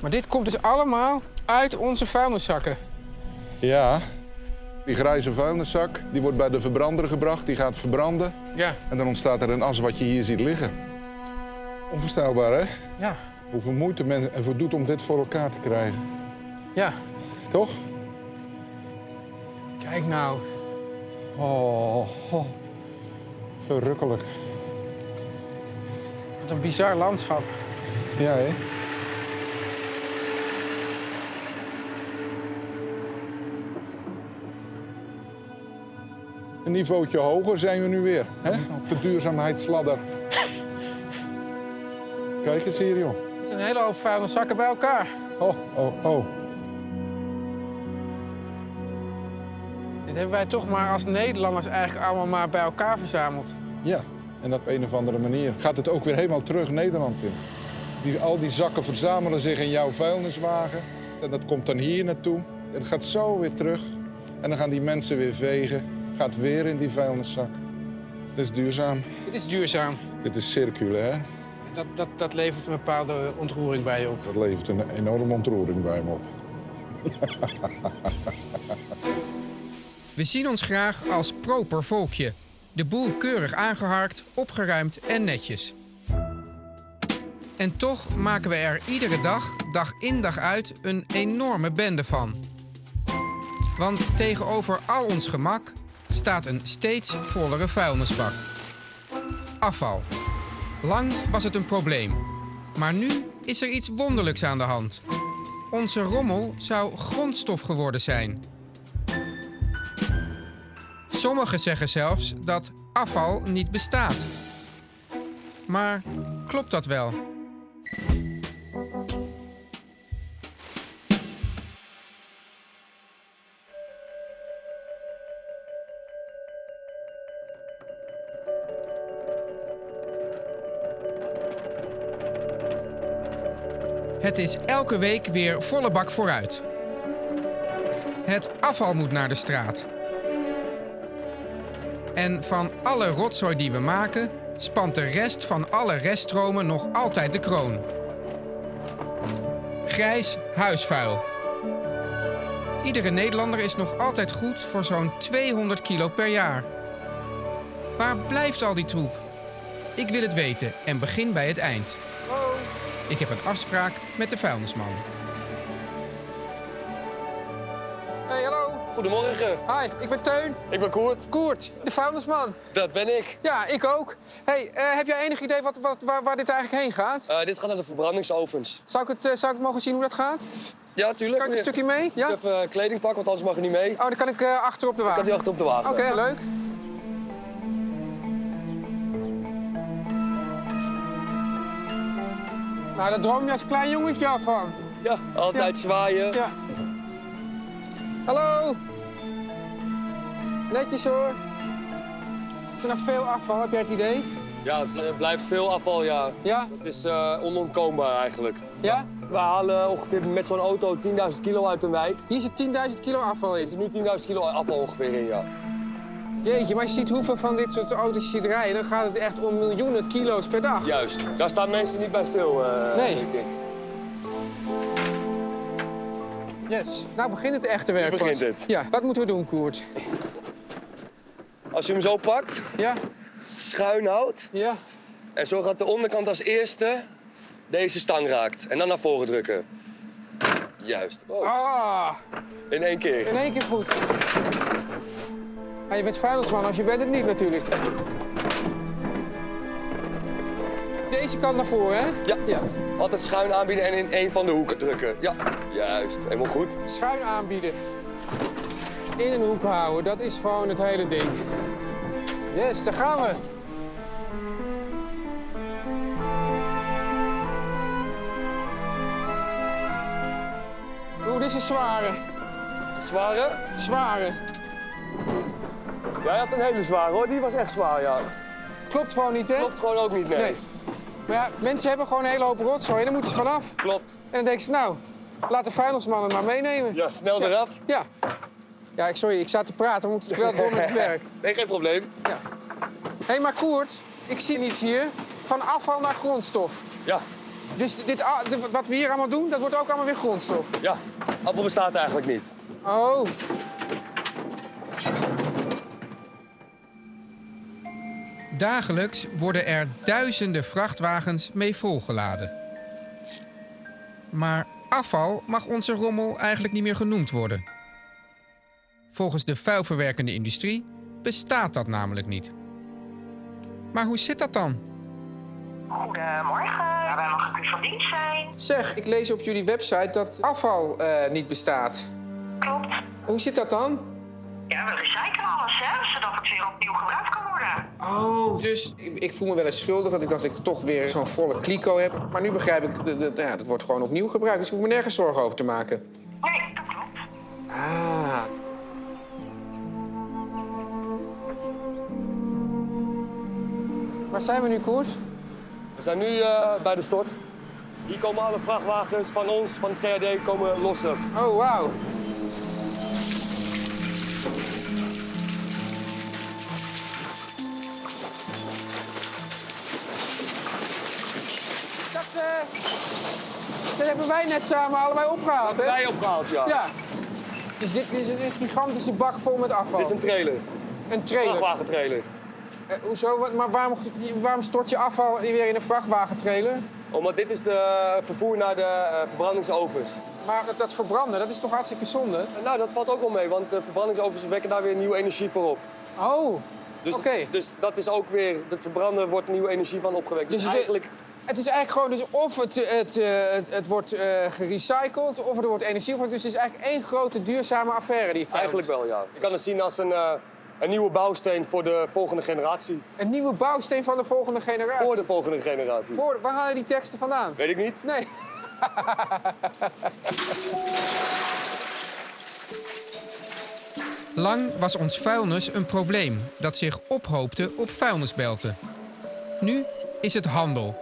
Maar dit komt dus allemaal uit onze vuilniszakken. Ja, die grijze vuilniszak die wordt bij de verbrander gebracht. Die gaat verbranden. Ja, En dan ontstaat er een as wat je hier ziet liggen. Onvoorstelbaar, hè? ja, Hoeveel moeite men ervoor doet om dit voor elkaar te krijgen. ja. Toch? Kijk nou. Oh, oh. verrukkelijk. Wat een bizar landschap. Ja, hè? Een niveautje hoger zijn we nu weer, hè? Op de duurzaamheidsladder. Kijk eens hier, joh. Het zijn een hele hoop vuilniszakken bij elkaar. Oh, oh, oh. Dit hebben wij toch maar als Nederlanders eigenlijk allemaal maar bij elkaar verzameld. Ja, en op een of andere manier gaat het ook weer helemaal terug Nederland in. Die, al die zakken verzamelen zich in jouw vuilniswagen. En dat komt dan hier naartoe. En het gaat zo weer terug. En dan gaan die mensen weer vegen. Gaat weer in die vuilniszak. Dit is duurzaam. Dit is duurzaam. Dit is circulair. Dat, dat, dat levert een bepaalde ontroering bij je op. Dat levert een enorme ontroering bij me op. We zien ons graag als proper volkje. De boel keurig aangeharkt, opgeruimd en netjes. En toch maken we er iedere dag, dag in dag uit, een enorme bende van. Want tegenover al ons gemak staat een steeds vollere vuilnisbak. Afval. Lang was het een probleem. Maar nu is er iets wonderlijks aan de hand. Onze rommel zou grondstof geworden zijn. Sommigen zeggen zelfs dat afval niet bestaat. Maar klopt dat wel? Het is elke week weer volle bak vooruit. Het afval moet naar de straat. En van alle rotzooi die we maken, spant de rest van alle reststromen nog altijd de kroon. Grijs huisvuil. Iedere Nederlander is nog altijd goed voor zo'n 200 kilo per jaar. Waar blijft al die troep? Ik wil het weten en begin bij het eind. Ik heb een afspraak met de vuilnisman. Goedemorgen, Hi, ik ben Teun. ik ben Koert. Koert, de vuilnisman. Dat ben ik. Ja, ik ook. Hey, eh, heb jij enig idee wat, wat, waar, waar dit eigenlijk heen gaat? Eh, dit gaat naar de verbrandingsovens. Zou ik, het, eh, zou ik mogen zien hoe dat gaat? Ja, tuurlijk. Kan ik een stukje mee? Ja? Even eh, kleding pakken, want anders mag je niet mee. Oh, dan kan ik eh, achter op de Kan wagen. die achter op de wagen. Oké, leuk. Nou, daar droom je als klein jongetje al van. Ja, altijd zwaaien. Ja. Hallo. Netjes hoor. Is er nog veel afval? Heb jij het idee? Ja, het eh, blijft veel afval, ja. Ja? Het is eh, onontkoombaar eigenlijk. Ja? We halen ongeveer met zo'n auto 10.000 kilo uit een wijk. Hier zit 10.000 kilo afval Er in. zit nu 10.000 kilo afval ongeveer in, ja. Jeetje, maar je ziet hoeveel van dit soort auto's je ziet rijden. Dan gaat het echt om miljoenen kilo's per dag. Juist. Daar staan mensen niet bij stil, eh, Nee. denk ik. Yes. Nou begint het echte werk Nu begint pas. het. Ja, wat moeten we doen, Koert? Als je hem zo pakt, Ja? schuin houdt... Ja? en zo gaat de onderkant als eerste deze stang raakt. En dan naar voren drukken. Juist. Oh, Ah, in één keer. in één keer goed. Ja, je bent vuilnisman, als je bent het niet natuurlijk. Deze kant naar voren, hè? Ja. Ja. Altijd schuin aanbieden en in één van de hoeken drukken. Ja, juist. Helemaal goed. Schuin aanbieden. In een hoek houden, dat is gewoon het hele ding. Yes, daar gaan we. Oeh, dit is een zware. Zware? Zware. Jij had een hele zware hoor. Die was echt zwaar, ja. Klopt gewoon niet, hè? Klopt gewoon ook niet, nee. Nee. Maar ja, mensen hebben gewoon een hele hoop rotzooi en daar moeten ze vanaf. Klopt. En dan denken ze, nou, laat de vuilnisman het maar meenemen. Ja, snel eraf. Ja. Ja, ik, sorry, ik sta te praten. We moeten wel door met het werk. Nee, geen probleem. Hé, hey, maar Koert, Ik zie niets hier. Van afval naar grondstof. Ja, Dus dit, a- dit- wat we hier allemaal doen, dat wordt ook allemaal weer grondstof. ja. Afval bestaat eigenlijk niet. Oh. Dagelijks worden er duizenden vrachtwagens mee volgeladen. Maar afval mag onze rommel eigenlijk niet meer genoemd worden. Volgens de vuilverwerkende industrie bestaat dat namelijk niet. Maar hoe zit dat dan? Goedemorgen. Ja, wij mogen u van dienst zijn. Zeg, ik lees op jullie website dat afval eh, niet bestaat. Klopt. Hoe zit dat dan? Ja, we recyclen alles, hè, zodat het weer opnieuw gebruikt kan worden. Oh, dus ik, ik voel me wel eens schuldig dat ik, dat ik toch weer zo'n volle kliko heb. Maar nu begrijp ik, dat, dat, ja, dat wordt gewoon opnieuw gebruikt. Dus ik hoef me nergens zorgen over te maken. Nee, dat klopt. Ah. Waar zijn we nu, Koers? We zijn nu eh, bij de stort. Hier komen alle vrachtwagens van ons, van het GRD, komen lossen. Oh, wauw. Dat, eh, dat hebben wij net samen allebei opgehaald, hè? Wij opgehaald, ja. Ja. Dus dit is een gigantische bak vol met afval. Dit is een trailer, Een trailer. vrachtwagentrailer. Eh, hoezo? Maar waarom, waarom stort je afval weer in een vrachtwagentrailer? Omdat dit is de vervoer naar de eh, verbrandingsovens. Maar dat, dat verbranden, dat is toch hartstikke zonde? Nou, dat valt ook wel mee, want de verbrandingsovens wekken daar weer nieuwe energie voor op. Oh, Dus, Oké. dus dat is ook weer, het verbranden wordt nieuwe energie van opgewekt. Dus, Dus eigenlijk, het is eigenlijk gewoon dus of het, het, eh, het, het wordt eh, gerecycled of er wordt energie van. Dus het is eigenlijk één grote duurzame affaire die eigenlijk wel, ja. Je kan het zien als een, eh, een nieuwe bouwsteen voor de volgende generatie. Een nieuwe bouwsteen van de volgende generatie. Voor de volgende generatie. Voor- waar haal je die teksten vandaan? Weet ik niet. Nee. Lang was ons vuilnis een probleem dat zich ophoopte op vuilnisbelten. Nu is het handel.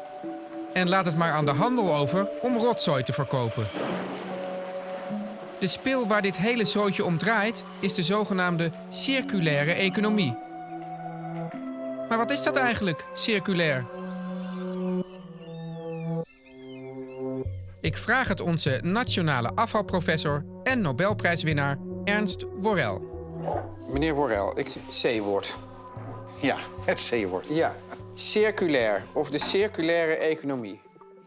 En laat het maar aan de handel over om rotzooi te verkopen. De spil waar dit hele zootje om draait is de zogenaamde circulaire economie. Maar wat is dat eigenlijk, circulair? Ik vraag het onze nationale afvalprofessor en Nobelprijswinnaar Ernst Worrel. Meneer Worrel, ik C-woord. Ja, het C-woord. Ja, circulair of de circulaire economie.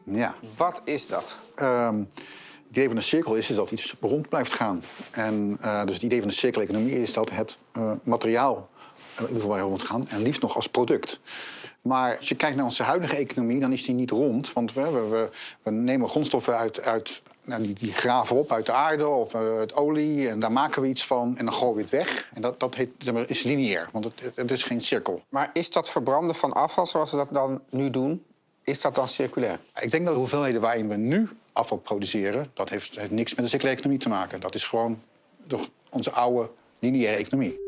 Ja. Wat is dat? Ehm, het idee van een cirkel is, is dat iets rond blijft gaan. En eh, dus het idee van de cirkeleconomie is dat het eh, materiaal uh, waar rond gaan en liefst nog als product. Maar als je kijkt naar onze huidige economie, dan is die niet rond. Want we, we, we, we nemen grondstoffen uit, uit nou, die, die graven op uit de aarde of uh, uit olie. En daar maken we iets van en dan gooien we het weg. En dat, dat heet, zeg maar, is lineair, want het, het is geen cirkel. Maar is dat verbranden van afval zoals we dat dan nu doen, is dat dan circulair? Ik denk dat de hoeveelheden waarin we nu afval produceren... dat heeft, heeft niks met de circulaire economie te maken. Dat is gewoon toch onze oude lineaire economie.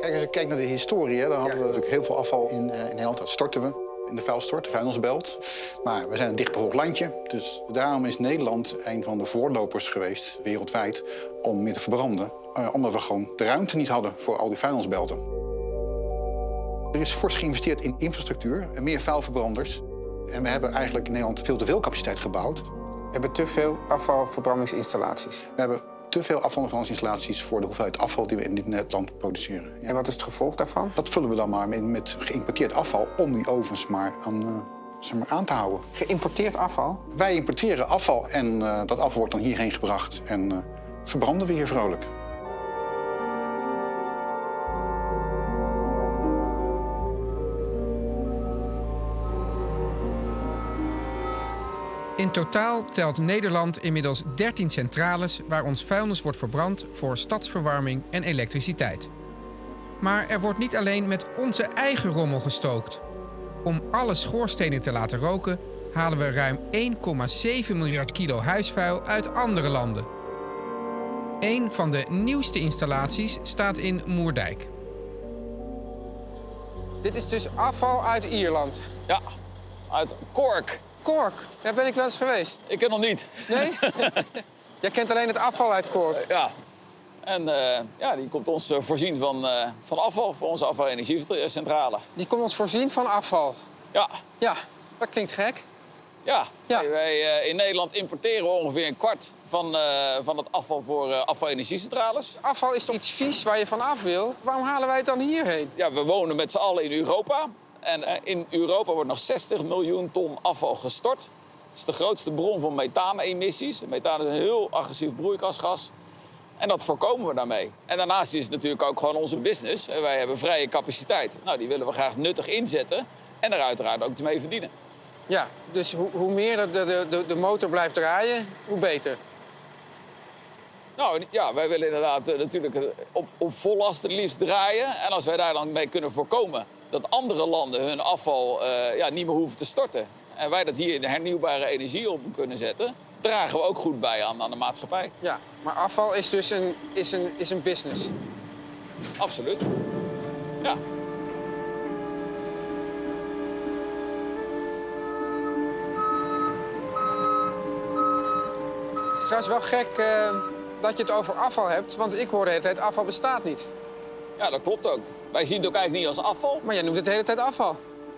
Kijk, als je kijkt naar de historie, hè, dan hadden we natuurlijk heel veel afval in, uh, in Nederland. Dat storten we in de vuilstort, de vuilnisbelt. Maar we zijn een dichtbevolkt landje. Dus daarom is Nederland een van de voorlopers geweest, wereldwijd, om meer te verbranden. Uh, omdat we gewoon de ruimte niet hadden voor al die vuilnisbelten. Er is fors geïnvesteerd in infrastructuur en meer vuilverbranders. En we hebben eigenlijk in Nederland veel te veel capaciteit gebouwd. We hebben te veel afvalverbrandingsinstallaties. We hebben te veel afvalverbrandingsinstallaties voor de hoeveelheid afval die we in dit land produceren. Ja. En wat is het gevolg daarvan? Dat vullen we dan maar met, met geïmporteerd afval om die ovens maar aan, uh, zeg maar aan te houden. Geïmporteerd afval? Wij importeren afval en uh, dat afval wordt dan hierheen gebracht en uh, verbranden we hier vrolijk. In totaal telt Nederland inmiddels 13 centrales waar ons vuilnis wordt verbrand voor stadsverwarming en elektriciteit. Maar er wordt niet alleen met onze eigen rommel gestookt. Om alle schoorstenen te laten roken halen we ruim 1,7 miljard kilo huisvuil uit andere landen. Een van de nieuwste installaties staat in Moerdijk. Dit is dus afval uit Ierland. Ja, uit Cork. Cork, daar ben ik wel eens geweest. Ik ken nog niet. Nee? Jij kent alleen het afval uit Cork. Ja. En eh, ja, die komt ons eh, voorzien van, eh, van afval voor onze afvalenergiecentrale. Die komt ons voorzien van afval. Ja, Ja, dat klinkt gek. ja. Ja. Wij, wij, eh, in Nederland importeren ongeveer een kwart van, eh, van het afval voor eh afvalenergiecentrales. Afval is toch iets vies waar je van af wil? Waarom halen wij het dan hierheen? Ja, we wonen met z'n allen in Europa. En eh, in Europa wordt nog 60 miljoen ton afval gestort. Dat is de grootste bron van methaanemissies. Methaan is een heel agressief broeikasgas. En dat voorkomen we daarmee. En daarnaast is het natuurlijk ook gewoon onze business. En Wij hebben vrije capaciteit. Nou, die willen we graag nuttig inzetten. En er uiteraard ook mee verdienen. Ja, dus hoe, hoe meer de, de, de, motor blijft draaien, hoe beter. Nou ja, wij willen inderdaad eh, natuurlijk eh, op, op vol last het liefst draaien. En als wij daar dan mee kunnen voorkomen dat andere landen hun afval eh, ja, niet meer hoeven te storten. En wij dat hier in de hernieuwbare energie op kunnen zetten, dragen we ook goed bij aan, aan de maatschappij. Ja, maar afval is dus een, is een, is een business. Absoluut. Ja. Het is trouwens wel gek eh, dat je het over afval hebt, want ik hoor de hele tijd afval bestaat niet. Ja, dat klopt ook. Wij zien het ook eigenlijk niet als afval. Maar jij noemt het de hele tijd afval.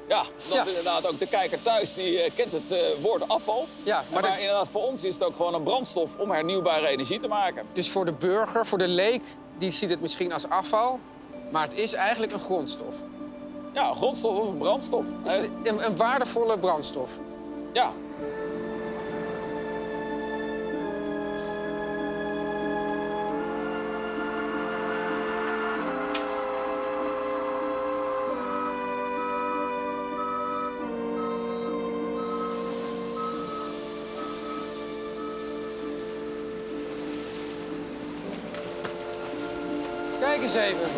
Ja, dat Ja. inderdaad ook de kijker thuis die eh, kent het eh, woord afval. Ja, Maar, maar maar dat- inderdaad, voor ons is het ook gewoon een brandstof om hernieuwbare energie te maken. Dus voor de burger, voor de leek, die ziet het misschien als afval, maar het is eigenlijk een grondstof. Ja, een grondstof of een brandstof. Eh, een, een waardevolle brandstof. ja, eens even.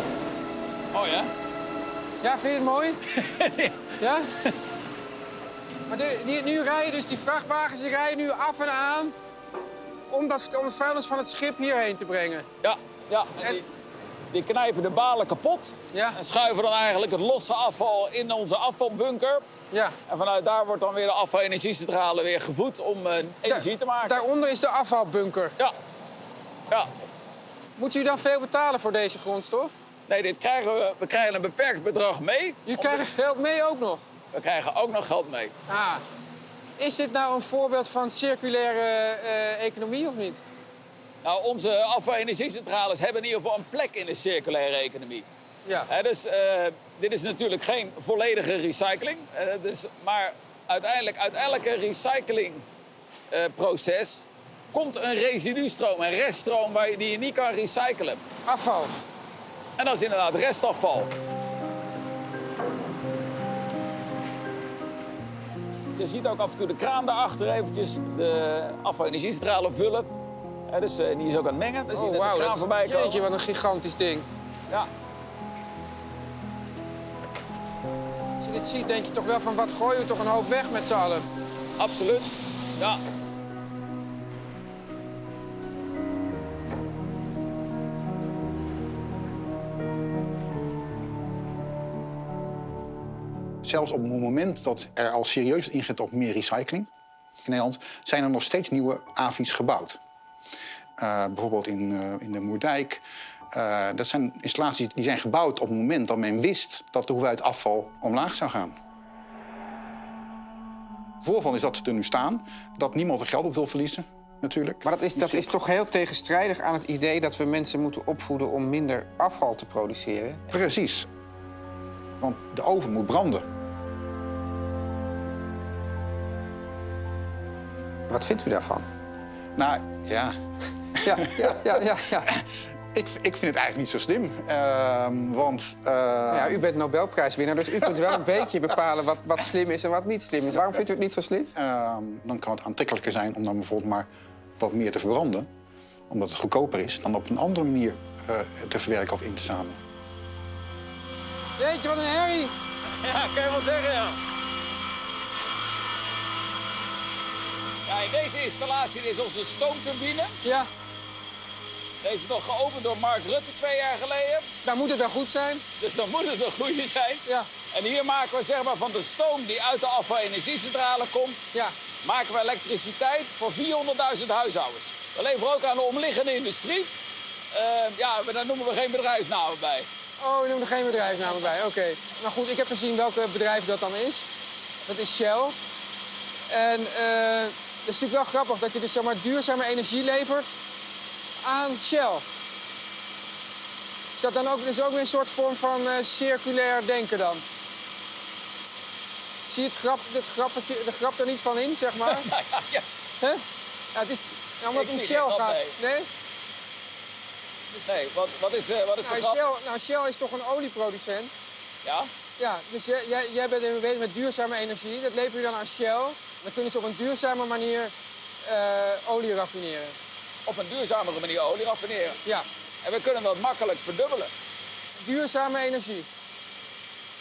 oh ja. Ja, vind je het mooi? ja? Maar de, nu rijden dus die vrachtwagens die rijden nu af en aan om, dat, om het vuilnis van het schip hierheen te brengen. Ja, ja. En En- die, die knijpen de balen kapot. Ja. En schuiven dan eigenlijk het losse afval in onze afvalbunker. Ja. En vanuit daar wordt dan weer de afvalenergiecentrale weer gevoed om eh, energie te maken. Daaronder is de afvalbunker. Ja. Ja. Moet u dan veel betalen voor deze grondstof? Nee, dit krijgen we, we krijgen een beperkt bedrag mee. Je krijgt geld mee ook nog. We krijgen ook nog geld mee. Ah. Is dit nou een voorbeeld van circulaire eh, economie of niet? Nou, onze afvalenergiecentrales hebben in ieder geval een plek in de circulaire economie. Ja. Dus eh, dit is natuurlijk geen volledige recycling. Eh, dus, maar uiteindelijk, uit elke recyclingproces komt een residustroom, een reststroom waar je, die je niet kan recyclen. Afval. En dat is inderdaad restafval. Je ziet ook af en toe de kraan daarachter eventjes de afvalenergiecentrale vullen. Hè, dus eh, die is ook aan het mengen. Dan zie je Oh, net de kraan dat- voorbij komen. Jeetje, wat een gigantisch ding. Ja. Als je dit ziet, denk je toch wel van wat gooien we toch een hoop weg met z'n allen. Absoluut. Ja. Zelfs op het moment dat er al serieus ingezet op meer recycling in Nederland, zijn er nog steeds nieuwe AVI's gebouwd. Eh, bijvoorbeeld in, eh, in de Moerdijk. Eh, dat zijn installaties die zijn gebouwd op het moment dat men wist dat de hoeveelheid afval omlaag zou gaan. Voorval is dat ze er nu staan, dat niemand er geld op wil verliezen, natuurlijk. Maar dat is, dat is toch heel tegenstrijdig aan het idee dat we mensen moeten opvoeden om minder afval te produceren. Precies. Want de oven moet branden. Wat vindt u daarvan? Nou, ja, Ja, ja, ja, ja. ja. ik, ik vind het eigenlijk niet zo slim. Ehm, want eh, ja u bent Nobelprijswinnaar, dus u kunt wel een beetje bepalen wat, wat slim is en wat niet slim is. Waarom vindt u het niet zo slim? ehm, dan kan het aantrekkelijker zijn om dan bijvoorbeeld maar wat meer te verbranden. Omdat het goedkoper is dan op een andere manier eh, te verwerken of in te zamelen. Jeetje, wat een herrie. Ja, kan je wel zeggen, ja. In deze installatie is onze stoomturbine. Ja, Deze is nog geopend door Mark Rutte twee jaar geleden. dan moet het wel goed zijn. Dus dan moet het een goede zijn. Ja, En hier maken we zeg maar van de stoom die uit de afvalenergiecentrale komt... ja. maken we elektriciteit voor 400.000 huishoudens. We leveren ook aan de omliggende industrie. Eh, ja, daar noemen we geen bedrijfsnamen bij. Oh, we noemen er geen bedrijfsnamen bij. Oké. Maar goed, ik heb gezien welke bedrijf dat dan is. Dat is Shell. En eh is natuurlijk wel grappig dat je dus zeg maar, duurzame energie levert aan Shell. Is dat dan ook, is ook weer een soort vorm van eh, circulair denken dan? Zie je het grap, dit grappetje, de grap er niet van in, zeg maar? ja, ja. Het is, ja, omdat het om Shell grap, gaat. nee. Nee? Nee, wat, wat is, eh, wat is de Nou grap? Shell, nou, Shell is toch een olieproducent? Ja? Ja, dus jij, jij, jij bent bezig met duurzame energie. Dat lever je dan aan Shell. Dan kunnen ze op een duurzame manier eh, olie raffineren. Op een duurzamere manier olie raffineren. Ja, En we kunnen dat makkelijk verdubbelen. duurzame energie.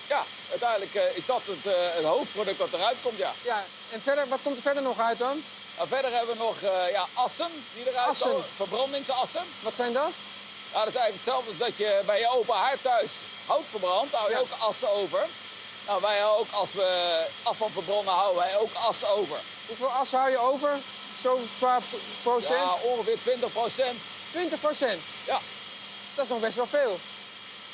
Ja, uiteindelijk eh, is dat het, eh, het hoofdproduct wat eruit komt, ja. Ja, en verder, wat komt er verder nog uit dan? Nou, verder hebben we nog ja, assen die eruit Assen. komen. Verbrandingsassen. Wat zijn dat? Ja, dat is eigenlijk hetzelfde als dat je bij je open haard thuis hout verbrandt. Daar hou je Ja. ook assen over. Nou, wij houden ook, als we afval verbranden, houden wij ook assen over. Hoeveel as hou je over? Zo qua p- procent? Ja, ongeveer 20 procent. 20 procent. Ja. Dat is nog best wel veel.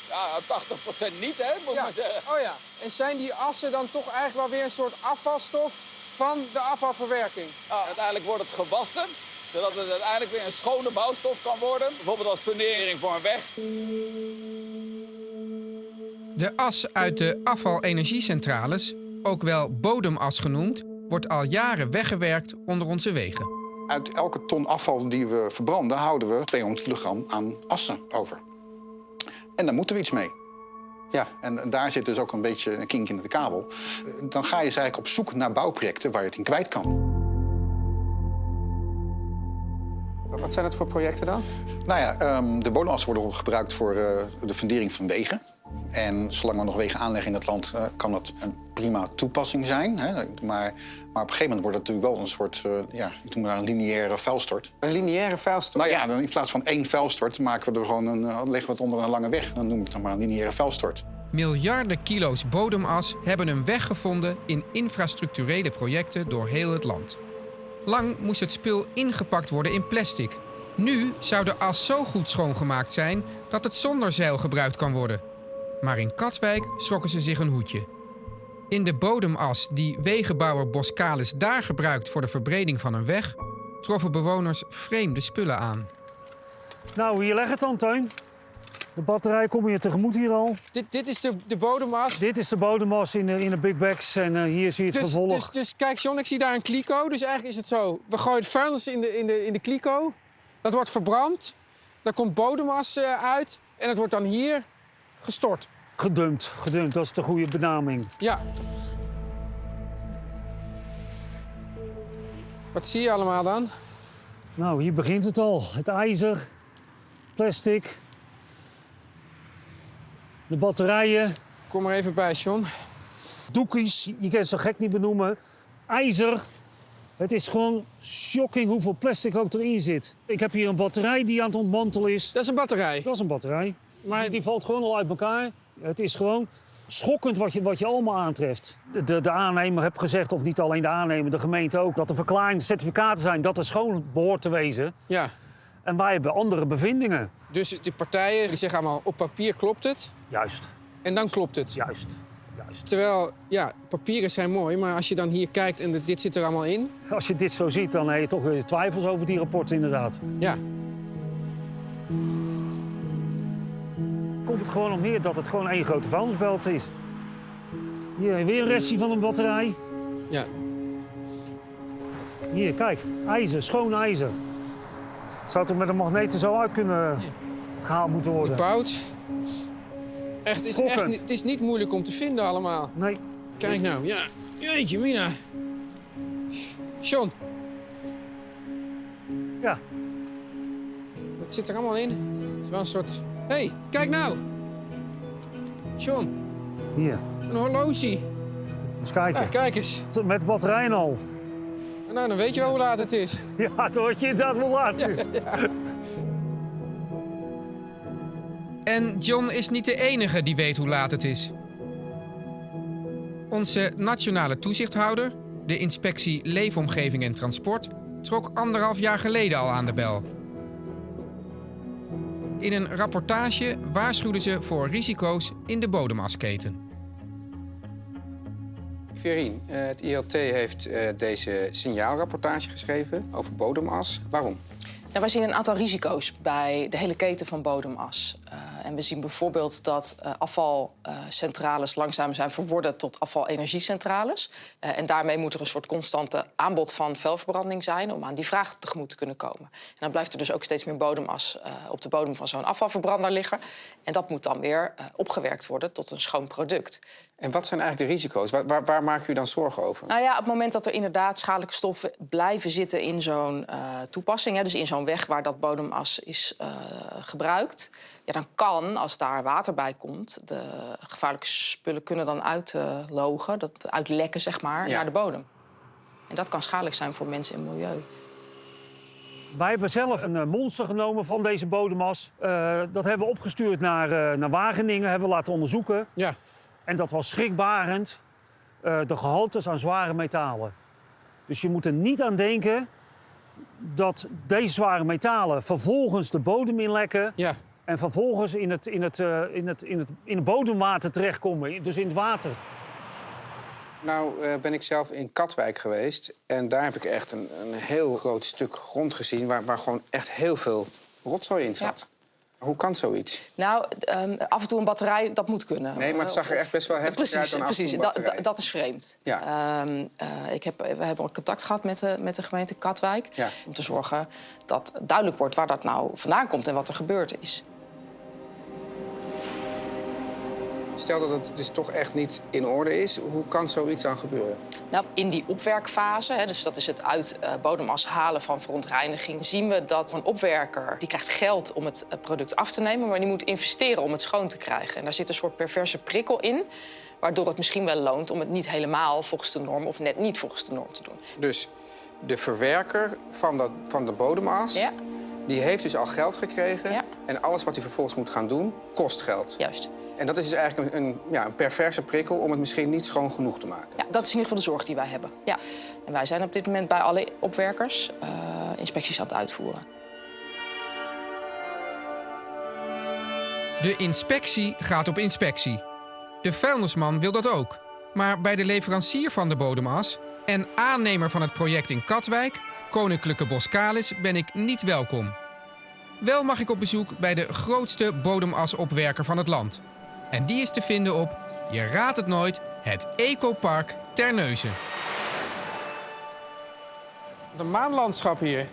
Ja, 80 procent niet, hè, moet ik Ja. maar zeggen. Oh ja. En zijn die assen dan toch eigenlijk wel weer een soort afvalstof van de afvalverwerking? Nou, uiteindelijk wordt het gewassen, zodat het uiteindelijk weer een schone bouwstof kan worden. Bijvoorbeeld als fundering voor een weg. De as uit de afvalenergiecentrales, ook wel bodemas genoemd, wordt al jaren weggewerkt onder onze wegen. Uit elke ton afval die we verbranden houden we 200 kilogram aan assen over. En daar moeten we iets mee. Ja, en daar zit dus ook een beetje een kink in de kabel. Dan ga je dus eigenlijk op zoek naar bouwprojecten waar je het in kwijt kan. Wat zijn dat voor projecten dan? Nou ja, ehm, de bodemassen worden gebruikt voor eh, de fundering van wegen. En zolang we nog wegen aanleggen in het land, eh, kan dat een prima toepassing zijn. Hè? Maar, maar op een gegeven moment wordt het natuurlijk wel een soort, eh, ja, ik noem maar een lineaire vuilstort. Een lineaire vuilstort. Nou ja, dan in plaats van één vuilstort maken we er gewoon een, leggen we het onder een lange weg. Dan noem ik het dan maar een lineaire vuilstort. Miljarden kilo's bodemas hebben een weg gevonden in infrastructurele projecten door heel het land. Lang moest het spul ingepakt worden in plastic. Nu zou de as zo goed schoongemaakt zijn dat het zonder zeil gebruikt kan worden. Maar in Katwijk schrokken ze zich een hoedje. In de bodemas die wegenbouwer Boskalis daar gebruikt voor de verbreding van een weg, troffen bewoners vreemde spullen aan. Nou, hier leg het dan. De batterij kom je tegemoet hier al. Dit, dit is de, de bodemas. Dit is de bodemas in de, in de big bags en eh, hier zie je het Dus, vervolg. dus, dus kijk, John, ik zie daar een kliko. Dus eigenlijk is het zo: we gooien het vuilnis in de, in de, in de kliko. Dat wordt verbrand. Daar komt bodemas eh, uit. En het wordt dan hier gestort. Gedumpt, gedumpt, dat is de goede benaming. Ja. Wat zie je allemaal dan? Nou, hier begint het al. Het ijzer, plastic, de batterijen, Kom er even bij, John. doekjes, je kan het zo gek niet benoemen. IJzer. Het is gewoon shocking hoeveel plastic ook erin zit. Ik heb hier een batterij die aan het ontmantelen is. Dat is een batterij. Dat is een batterij. Maar Die valt gewoon al uit elkaar. Het is gewoon schokkend wat je, wat je allemaal aantreft. De, de, aannemer heeft gezegd, of niet alleen de aannemer, de gemeente ook... dat de verklaringen, certificaten zijn dat het schoon behoort te wezen. ja. En wij hebben andere bevindingen. Dus die partijen die zeggen allemaal op papier klopt het. Juist, En dan klopt het. juist, juist. Terwijl, ja, papieren zijn mooi, maar als je dan hier kijkt en dit- zit er allemaal in. Als je dit zo ziet, dan heb je toch weer twijfels over die rapporten inderdaad. Ja, Komt het gewoon op neer dat het gewoon één grote vuilnisbelt is. Hier weer een restje van een batterij. ja. Hier, kijk, ijzer, schoon ijzer. Zou toch met een magneet er zo uit kunnen gehaald moeten worden? Bout. Echt, het is, echt, het is niet moeilijk om te vinden allemaal. Nee, Kijk nou, ja. Jeetje, Mina. John, ja, wat zit er allemaal in? Het is wel een soort... Hé, hey, kijk nou. John, hier. een horloge. Eens kijken. Ja, kijk eens. Met batterijen al. Nou, dan weet je wel hoe laat het is. Ja, toen had je inderdaad wel laat. is. En John is niet de enige die weet hoe laat het is. Onze nationale toezichthouder, de inspectie Leefomgeving en Transport, trok anderhalf jaar geleden al aan de bel. In een rapportage waarschuwden ze voor risico's in de bodemasketen. Verien, eh, het ILT heeft eh, deze signaalrapportage geschreven over bodemas. Waarom? Ja, wij zien een aantal risico's bij de hele keten van bodemas. Uh, en we zien bijvoorbeeld dat afvalcentrales langzaam zijn verworden tot afvalenergiecentrales. Uh, en daarmee moet er een soort constante aanbod van vuilverbranding zijn om aan die vraag tegemoet te kunnen komen. En dan blijft er dus ook steeds meer bodemas op de bodem van zo'n afvalverbrander liggen. En dat moet dan weer opgewerkt worden tot een schoon product. En wat zijn eigenlijk de risico's? Waar, waar, waar maakt u dan zorgen over? Nou ja, op het moment dat er inderdaad schadelijke stoffen blijven zitten in zo'n toepassing, hè, dus in zo'n weg waar dat bodemas is gebruikt, ja, dan kan, als daar water bij komt, de gevaarlijke spullen kunnen dan uitlogen, dat uitlekken zeg maar, Ja. naar de bodem. En dat kan schadelijk zijn voor mensen en milieu. Wij hebben zelf een eh, monster genomen van deze bodemas. Eh, dat hebben we opgestuurd naar, eh, naar Wageningen, hebben we laten onderzoeken. Ja. En dat was schrikbarend, eh, de gehaltes aan zware metalen. Dus je moet er niet aan denken dat deze zware metalen vervolgens de bodem inlekken... Ja. en vervolgens in het, in, het, eh, in, het, in, het, in het bodemwater terechtkomen, dus in het water. Nou eh, ben ik zelf in Katwijk geweest. En daar heb ik echt een, een heel groot stuk grond gezien... Waar, waar gewoon echt heel veel rotzooi in zat. Hoe kan zoiets? Nou, ehm, af en toe een batterij, dat moet kunnen. Nee, maar het zag er echt best wel heftig precies, uit dan Precies, dat, is vreemd. Ja. Ehm, eh, ik heb, we hebben al contact gehad met de, met de gemeente Katwijk... Ja. om te zorgen dat duidelijk wordt waar dat nou vandaan komt... en wat er gebeurd is. Stel dat het dus toch echt niet in orde is. Hoe kan zoiets dan gebeuren? Nou, in die opwerkfase, hè, dus dat is het uit eh, bodemas halen van verontreiniging... zien we dat een opwerker die krijgt geld om het eh, product af te nemen... maar die moet investeren om het schoon te krijgen. En daar zit een soort perverse prikkel in... waardoor het misschien wel loont om het niet helemaal volgens de norm... of net niet volgens de norm te doen. Dus de verwerker van, dat, van de bodemas... Ja, die heeft dus al geld gekregen. Ja. En alles wat hij vervolgens moet gaan doen, kost geld. juist. En dat is dus eigenlijk een, een, ja, een perverse prikkel... om het misschien niet schoon genoeg te maken. Ja, dat is in ieder geval de zorg die wij hebben. Ja. En wij zijn op dit moment bij alle opwerkers eh, inspecties aan het uitvoeren. De inspectie gaat op inspectie. De vuilnisman wil dat ook. Maar bij de leverancier van de bodemas en aannemer van het project in Katwijk, Koninklijke Boskalis, ben ik niet welkom. Wel mag ik op bezoek bij de grootste bodemasopwerker van het land. En die is te vinden op, je raadt het nooit, het Ecopark Terneuzen. De maanlandschap hier.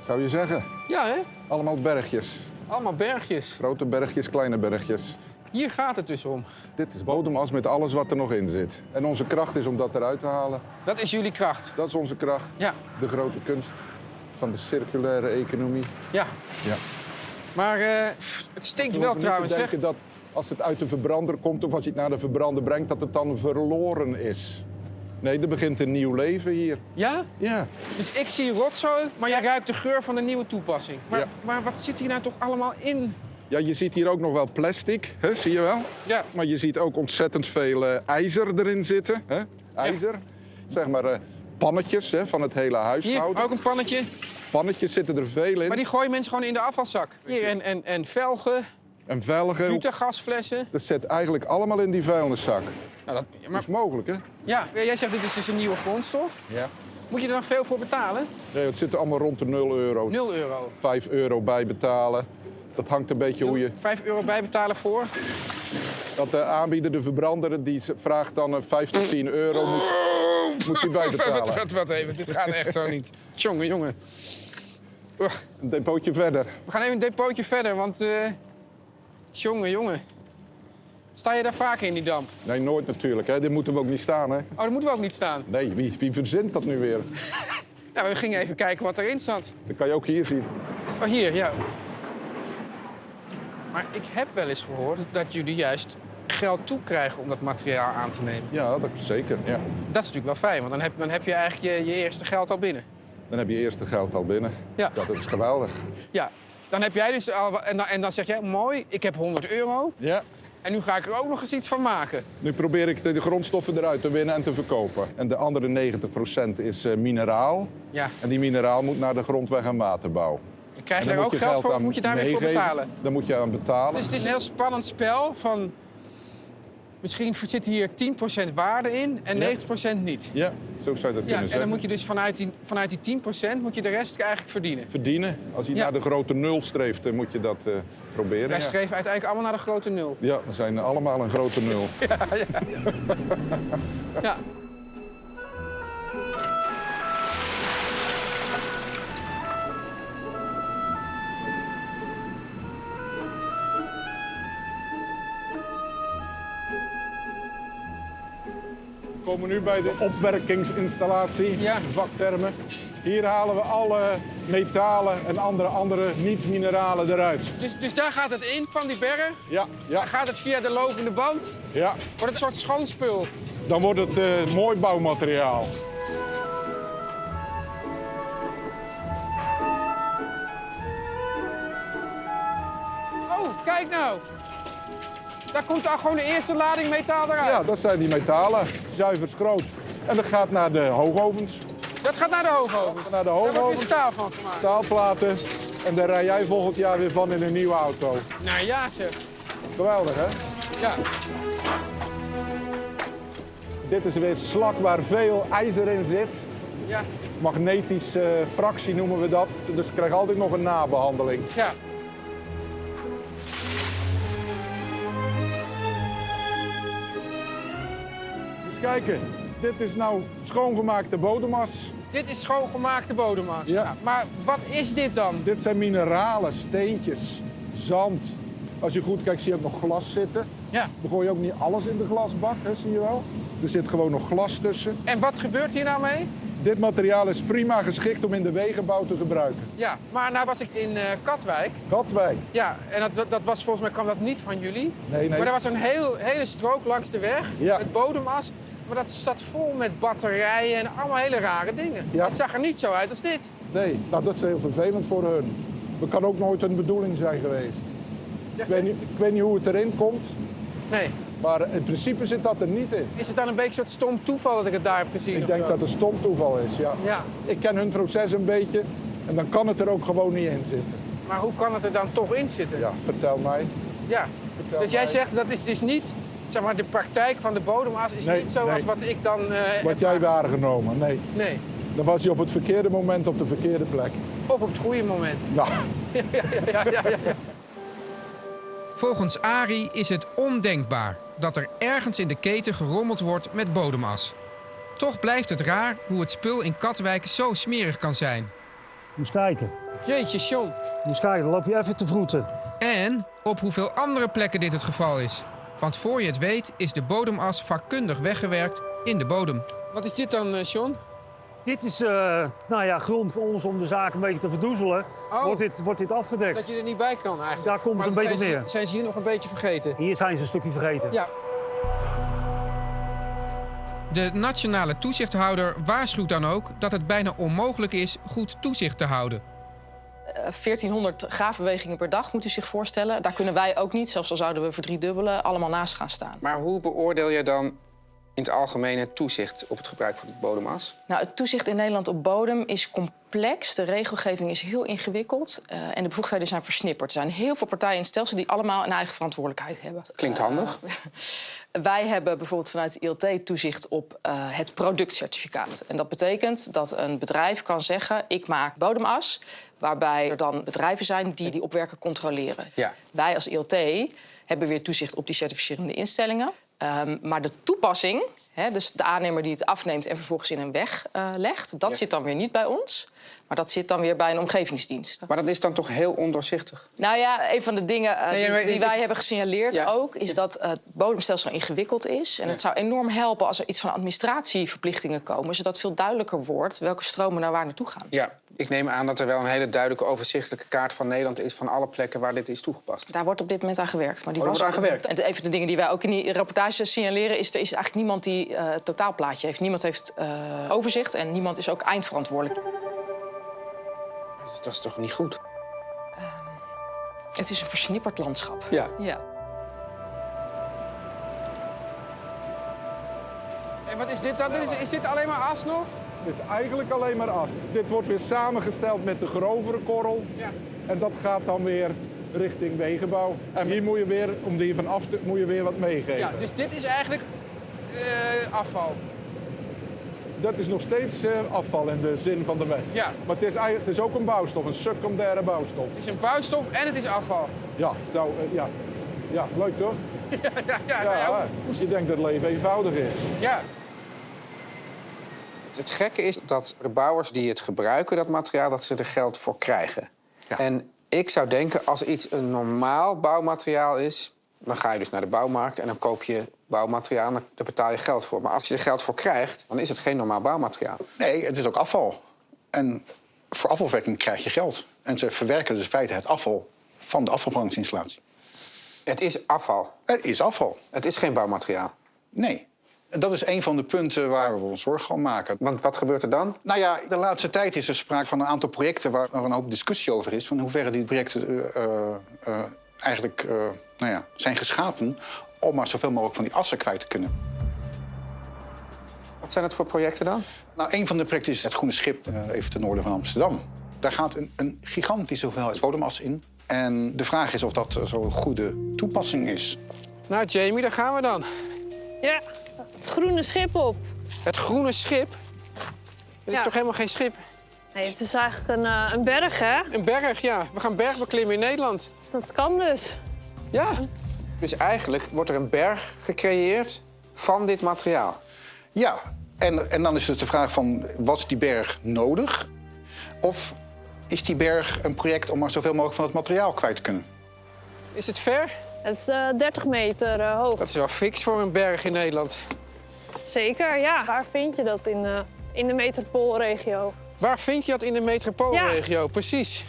Zou je zeggen? Ja, hè? Allemaal bergjes. Allemaal bergjes. Grote bergjes, kleine bergjes. Hier gaat het dus om. Dit is bodemas met alles wat er nog in zit. En onze kracht is om dat eruit te halen. Dat is jullie kracht. Dat is onze kracht. Ja, De grote kunst van de circulaire economie. ja. Ja. Maar eh, het stinkt We wel trouwens, zeg. dat als het uit de verbrander komt of als je het naar de verbrander brengt, dat het dan verloren is. Nee, er begint een nieuw leven hier. Ja? Ja. Dus ik zie rotzooi, maar jij ruikt de geur van de nieuwe toepassing. Maar, Ja. maar wat zit hier nou toch allemaal in? Ja, je ziet hier ook nog wel plastic, hè, zie je wel? Ja. Maar je ziet ook ontzettend veel eh, ijzer erin zitten. Hè? IJzer. Zeg maar eh, pannetjes hè, van het hele Hier, huishouden. ook een pannetje. Pannetjes zitten er veel in. Maar die gooien mensen gewoon in de afvalzak. Hier, en, en, en velgen, En velgen. butagasflessen. Dat zit eigenlijk allemaal in die vuilniszak. Nou, dat, is mogelijk, hè? ja, jij zegt dit is dus een nieuwe grondstof. Ja. Moet je er dan veel voor betalen? Nee, het zit allemaal rond de 0 euro. 0 euro. 5 euro bijbetalen. Dat hangt een beetje hoe je... 5 euro bijbetalen voor. Dat de aanbieder, de verbrander, die vraagt dan eh, 5 tot 10 euro. Moet, moet hij wat, bijbetalen. wat, wat even, dit gaat echt zo niet. Jongen, jongen. Een depootje verder. We gaan even een depootje verder, want... eh jongen, jongen. Sta je daar vaker in die damp? Nee, nooit natuurlijk. Hè. Dit moeten we ook niet staan, hè? Oh, daar moeten we ook niet staan. Nee, wie, wie verzint dat nu weer? Ja, we gingen even kijken wat erin zat. Dat kan je ook hier zien. Oh, hier, ja. Maar ik heb wel eens gehoord dat jullie juist geld toekrijgen om dat materiaal aan te nemen. Ja, dat zeker. Ja. Dat is natuurlijk wel fijn, want dan heb, dan heb je eigenlijk je, je eerste geld al binnen. Dan heb je eerst het geld al binnen. Ja. Dat is geweldig. Ja, dan heb jij dus al... En dan, en dan zeg jij, mooi, ik heb 100 euro Ja. en nu ga ik er ook nog eens iets van maken. Nu probeer ik de, de grondstoffen eruit te winnen en te verkopen. En de andere 90% is eh, mineraal. Ja, En die mineraal moet naar de grondweg en waterbouw. Krijg je daar ook je geld voor of moet je daar weer voor betalen? Dan moet je aan betalen. Dus het is een heel spannend spel van... Misschien zit hier 10% waarde in en Ja. 90% niet. Ja, zo zou je dat Ja, kunnen en dan zeggen. moet je dus vanuit die, vanuit die 10% moet je de rest eigenlijk verdienen. Verdienen. Als je Ja. naar de grote nul streeft, dan moet je dat eh, proberen. Wij ja. streven uiteindelijk allemaal naar de grote nul. Ja, we zijn allemaal een grote nul. Ja. We komen nu bij de opwerkingsinstallatie, Ja. vaktermen. Hier halen we alle metalen en andere, andere niet-mineralen eruit. Dus, dus daar gaat het in van die berg. Ja, ja, Dan gaat het via de lopende band. ja. Wordt het een soort schoonspul. Dan wordt het eh, mooi bouwmateriaal. Oh, kijk nou. Daar komt al gewoon de eerste lading metaal eruit. Ja, dat zijn die metalen, zuiver schroot. En dat gaat naar de hoogovens. Dat gaat naar de hoogovens. Naar de Daar wordt weer hoogovens, staal van gemaakt. staalplaten. En daar rij jij volgend jaar weer van in een nieuwe auto. Nou ja, zeg. Geweldig, hè? Ja. Dit is weer slak waar veel ijzer in zit. Ja. Magnetische fractie noemen we dat. Dus je krijgt altijd nog een nabehandeling. Ja. Kijken, dit is nou schoongemaakte bodemas. Dit is schoongemaakte bodemas. Ja. Maar wat is dit dan? Dit zijn mineralen, steentjes, zand. Als je goed kijkt zie je ook nog glas zitten. Ja. Dan gooi je ook niet alles in de glasbak, hè, zie je wel. Er zit gewoon nog glas tussen. En wat gebeurt hier nou mee? Dit materiaal is prima geschikt om in de wegenbouw te gebruiken. Ja, maar nou was ik in eh, Katwijk. Katwijk. Ja, en dat- dat, dat was volgens mij kwam dat niet van jullie. Nee, nee. Maar er was een heel, hele strook langs de weg Ja. met bodemas. Maar dat zat vol met batterijen en allemaal hele rare dingen. Ja. Het zag er niet zo uit als dit. Nee, nou, dat is heel vervelend voor hun. Dat kan ook nooit een bedoeling zijn geweest. Ik weet niet, ik weet niet hoe het erin komt, Nee. maar in principe zit dat er niet in. Is het dan een beetje een soort stom toeval dat ik het daar heb gezien? Ik denk zo? dat het stom toeval is, ja. Ja, Ik ken hun proces een beetje en dan kan het er ook gewoon niet in zitten. maar hoe kan het er dan toch in zitten? Ja, vertel mij. Ja. Vertel Dus jij zegt dat is dus niet, zeg maar, de praktijk van de bodemas is Nee, niet zoals nee. wat ik dan. eh, Wat jij waargenomen, nee. Nee. Dan was je op het verkeerde moment op de verkeerde plek. Of op het goede moment. Nou, ja, ja, ja, ja, ja. Volgens Ari is het ondenkbaar dat er ergens in de keten gerommeld wordt met bodemas. Toch blijft het raar hoe het spul in Katwijk zo smerig kan zijn. Moest kijken. Jeetje, John. Moest kijken, dan loop je even te vroeten. En op hoeveel andere plekken dit het geval is. Want voor je het weet is de bodemas vakkundig weggewerkt in de bodem. Wat is dit dan, eh, John? Dit is eh, nou ja, grond voor ons om de zaak een beetje te verdoezelen. Oh. Wordt, dit, wordt dit afgedekt. Dat je er niet bij kan eigenlijk. Daar komt maar het een beetje zijn neer. Ze, zijn ze hier nog een beetje vergeten? Hier zijn ze een stukje vergeten. Ja. De nationale toezichthouder waarschuwt dan ook dat het bijna onmogelijk is goed toezicht te houden. Eh, 1400 graafbewegingen per dag, moet u zich voorstellen. Daar kunnen wij ook niet, zelfs al zouden we verdriedubbelen, allemaal naast gaan staan. Maar hoe beoordeel je dan in het algemeen het toezicht op het gebruik van het bodemas? Nou, het toezicht in Nederland op bodem is complex. De regelgeving is heel ingewikkeld eh, en de bevoegdheden zijn versnipperd. Er zijn heel veel partijen in het stelsel die allemaal een eigen verantwoordelijkheid hebben. Klinkt handig. Wij hebben bijvoorbeeld vanuit de ILT toezicht op eh, het productcertificaat. En dat betekent dat een bedrijf kan zeggen: ik maak bodemas, waarbij er dan bedrijven zijn die die opwerken controleren. Ja. Wij als ILT hebben weer toezicht op die certificerende instellingen. Ehm, maar de toepassing, hè, dus de aannemer die het afneemt en vervolgens in een weg eh, legt, dat Ja. zit dan weer niet bij ons. Maar dat zit dan weer bij een omgevingsdienst. Maar dat is dan toch heel ondoorzichtig? Nou ja, een van de dingen eh, Nee, die, maar die ik- wij hebben gesignaleerd Ja. ook... is dat het bodemstelsel ingewikkeld is. En het zou enorm helpen als er iets van administratieverplichtingen komen... zodat veel duidelijker wordt welke stromen naar waar naartoe gaan. Ja, ik neem aan dat er wel een hele duidelijke overzichtelijke kaart van Nederland is... van alle plekken waar dit is toegepast. Daar wordt op dit moment aan gewerkt. Maar die Oh, was wordt aan gewerkt? En een van de dingen die wij ook in die rapportage signaleren... is er is eigenlijk niemand die eh, het totaalplaatje heeft. Niemand heeft eh, overzicht en niemand is ook eindverantwoordelijk. Dat is toch niet goed? Het is een versnipperd landschap. Ja. Ja. En wat is dit dan? Dit is, is dit alleen maar as nog? Het is eigenlijk alleen maar as. Dit wordt weer samengesteld met de grovere korrel. Ja. En dat gaat dan weer richting wegenbouw. En hier moet je weer, om die van af te, moet je weer wat meegeven. Ja, dus dit is eigenlijk eh, afval. Dat is nog steeds eh, afval in de zin van de wet. Ja. Maar het is, het is ook een bouwstof, een secundaire bouwstof. Het is een bouwstof en het is afval. Ja, nou, eh, ja. ja leuk toch? Ja, ja, ja. nou ja, Ja, je denkt dat het leven eenvoudig is. ja. Het gekke is dat de bouwers die het gebruiken, dat materiaal, dat ze er geld voor krijgen. En ik zou denken, als iets een normaal bouwmateriaal is, dan ga je dus naar de bouwmarkt en dan koop je bouwmateriaal daar betaal je geld voor. Maar als je er geld voor krijgt, dan is het geen normaal bouwmateriaal. Nee, het is ook afval. En voor afvalverwerking krijg je geld. En ze verwerken dus in feite het afval van de afvalbrandingsinstallatie. Het is afval. Het is afval. Het is geen bouwmateriaal. Nee. En dat is een van de punten waar we ons zorgen om maken. Want wat gebeurt er dan? Nou ja, de laatste tijd is er sprake van een aantal projecten waar er een hoop discussie over is. Van hoeverre die projecten eh, eh, eh, eigenlijk eh, nou ja, zijn geschapen om maar zoveel mogelijk van die assen kwijt te kunnen. Wat zijn het voor projecten dan? Nou, een van de projecten is het Groene Schip, eh, even ten noorden van Amsterdam. Daar gaat een, een gigantische hoeveelheid bodemas in. En de vraag is of dat eh, zo'n goede toepassing is. Nou, Jamie, daar gaan we dan. Ja, het groene schip op. Het groene schip. Dit is toch helemaal geen schip? Nee, het is eigenlijk een, eh, een berg, hè? Een berg, ja. We gaan bergbeklimmen in Nederland. Dat kan dus. Ja. Dus eigenlijk wordt er een berg gecreëerd van dit materiaal. Ja, en, en dan is dus de vraag van, was die berg nodig? Of is die berg een project om maar zoveel mogelijk van het materiaal kwijt te kunnen? Is het ver? Het is eh, 30 meter eh, hoog. Dat is wel fix voor een berg in Nederland. Zeker, ja. Waar vind je dat in, eh, in de metropoolregio? Waar vind je dat in de metropoolregio? Precies.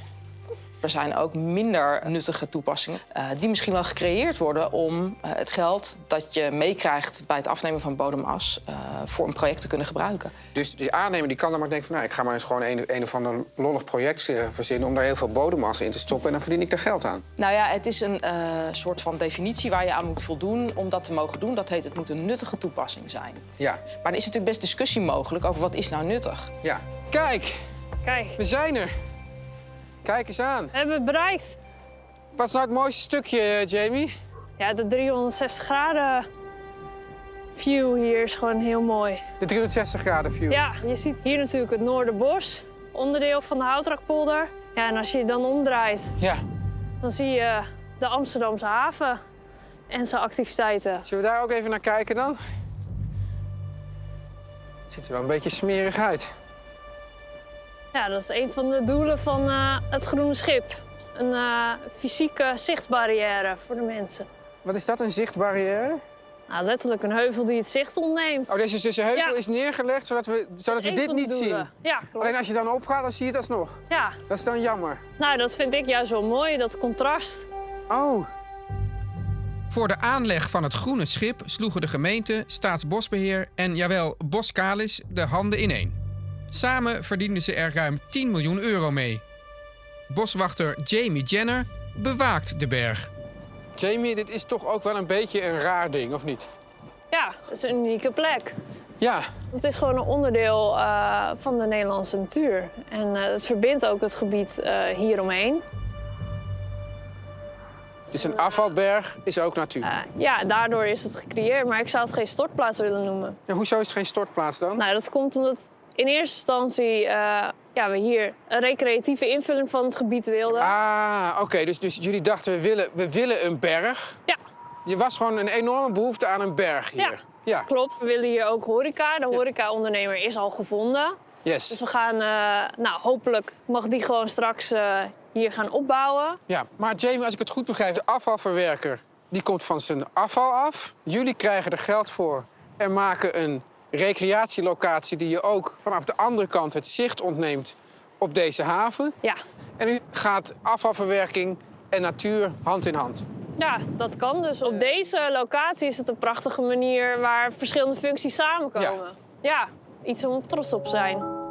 Er zijn ook minder nuttige toepassingen eh, die misschien wel gecreëerd worden om eh, het geld dat je meekrijgt bij het afnemen van bodemas eh, voor een project te kunnen gebruiken. Dus die aannemer die kan dan maar denken van... Nou, ik ga maar eens gewoon een, een of ander lollig project verzinnen... om daar heel veel bodemmassa in te stoppen en dan verdien ik daar geld aan. Nou ja, het is een eh, soort van definitie waar je aan moet voldoen om dat te mogen doen. Dat heet het moet een nuttige toepassing zijn. Ja, Maar er is natuurlijk best discussie mogelijk over wat is nou nuttig. ja. Kijk, Kijk, we zijn er. Kijk eens aan. we hebben het bereikt. Wat is nou het mooiste stukje, eh, Jamie? Ja, de 360 graden view hier is gewoon heel mooi. De 360 graden view. Ja, je ziet hier natuurlijk het Noorderbos, onderdeel van de Houtrakpolder. Ja, en als je je dan omdraait, Ja. dan zie je de Amsterdamse haven en zijn activiteiten. Zullen we daar ook even naar kijken dan? Het ziet er wel een beetje smerig uit. Ja, dat is een van de doelen van eh, het Groene Schip. Een eh, fysieke zichtbarrière voor de mensen. Wat is dat, een zichtbarrière? Nou, letterlijk een heuvel die het zicht ontneemt. Oh, deze, deze heuvel Ja. is neergelegd zodat we, zodat we dit niet doelen. zien. Ja, klopt. Alleen als je dan opgaat, dan zie je het alsnog. Ja, Dat is dan jammer. nou, dat vind ik juist wel mooi, dat contrast. Oh, Voor de aanleg van het groene schip sloegen de gemeente, Staatsbosbeheer en jawel Boskalis de handen ineen. Samen verdienden ze er ruim 10 miljoen euro mee. Boswachter Jamie Jenner bewaakt de berg. Jamie, dit is toch ook wel een beetje een raar ding, of niet? Ja, het is een unieke plek. Ja, Het is gewoon een onderdeel eh, van de Nederlandse natuur. En eh, het verbindt ook het gebied eh, hieromheen. dus een afvalberg is ook natuur. Ja, daardoor is het gecreëerd, maar ik zou het geen stortplaats willen noemen. Ja, hoezo is het geen stortplaats dan? Nou, dat komt omdat in eerste instantie eh, ja, we hier een recreatieve invulling van het gebied wilden. Ah, oké. Dus, dus jullie dachten, we willen, we willen een berg. Ja, Je was gewoon een enorme behoefte aan een berg hier. Ja. Ja, klopt. We willen hier ook horeca. De horeca-ondernemer is al gevonden. Dus yes. we gaan, eh, nou, hopelijk mag die gewoon straks eh, hier gaan opbouwen. Ja, maar Jamie, als ik het goed begrijp, de afvalverwerker die komt van zijn afval af. Jullie krijgen er geld voor en maken een recreatielocatie die je ook vanaf de andere kant het zicht ontneemt op deze haven. Ja. En nu gaat afvalverwerking en natuur hand in hand. Ja, dat kan dus. Op deze locatie is het een prachtige manier waar verschillende functies samenkomen. Ja, iets om trots op te zijn.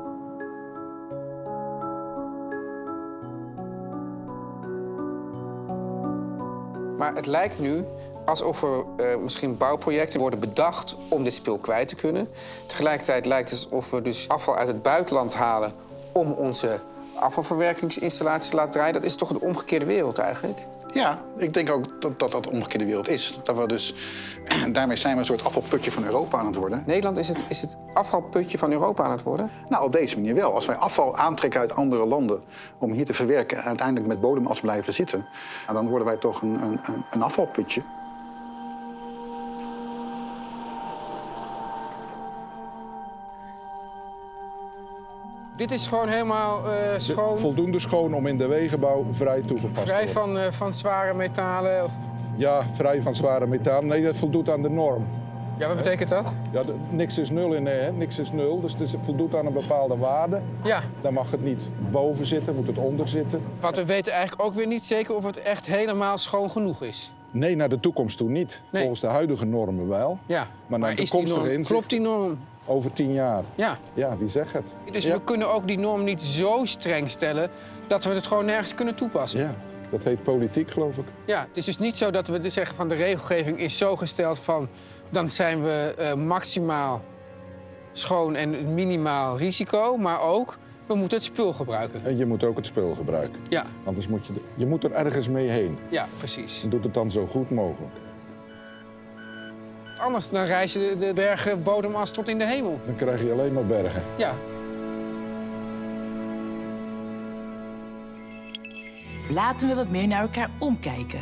Maar het lijkt nu alsof er eh, misschien bouwprojecten worden bedacht om dit spul kwijt te kunnen. Tegelijkertijd lijkt het alsof we dus afval uit het buitenland halen om onze afvalverwerkingsinstallaties laat draaien. Dat is toch de omgekeerde wereld eigenlijk? Ja, ik denk ook dat dat, dat de omgekeerde wereld is. Dat we dus, daarmee zijn we een soort afvalputje van Europa aan het worden. Nederland is het, is het afvalputje van Europa aan het worden? Nou, op deze manier wel. Als wij afval aantrekken uit andere landen om hier te verwerken... en uiteindelijk met bodemas blijven zitten... nou, dan worden wij toch een, een, een- een afvalputje. Dit is gewoon helemaal eh, De- schoon, voldoende schoon om in de wegenbouw vrij toegepast te vrij worden. van, eh, van zware metalen. Of- Ja, vrij van zware metalen. Nee, dat voldoet aan de norm. Ja, wat betekent dat? Ja, de- niks is nul in, hè? niks is nul, dus het is- voldoet aan een bepaalde waarde. Ja. Dan mag het niet boven zitten, moet het onder zitten. Want we weten eigenlijk ook weer niet zeker of het echt helemaal schoon genoeg is. Nee, naar de toekomst toe niet. Nee. Volgens de huidige normen wel. Ja, Maar naar is die toekomstige inzicht klopt die norm? Over tien jaar. Ja. Ja, wie zegt het? Dus ja. we kunnen ook die norm niet zo streng stellen dat we het gewoon nergens kunnen toepassen. Ja, dat heet politiek, geloof ik. Ja, het is dus niet zo dat we dus zeggen van de regelgeving is zo gesteld van dan zijn we eh, maximaal schoon en minimaal risico, maar ook we moeten het spul gebruiken. En je moet ook het spul gebruiken. Ja, Anders moet je, je moet er ergens mee heen. ja, precies. En doet het dan zo goed mogelijk. Anders dan reizen de, de bergen bodemas tot in de hemel. Dan krijg je alleen maar bergen. Ja, Laten we wat meer naar elkaar omkijken.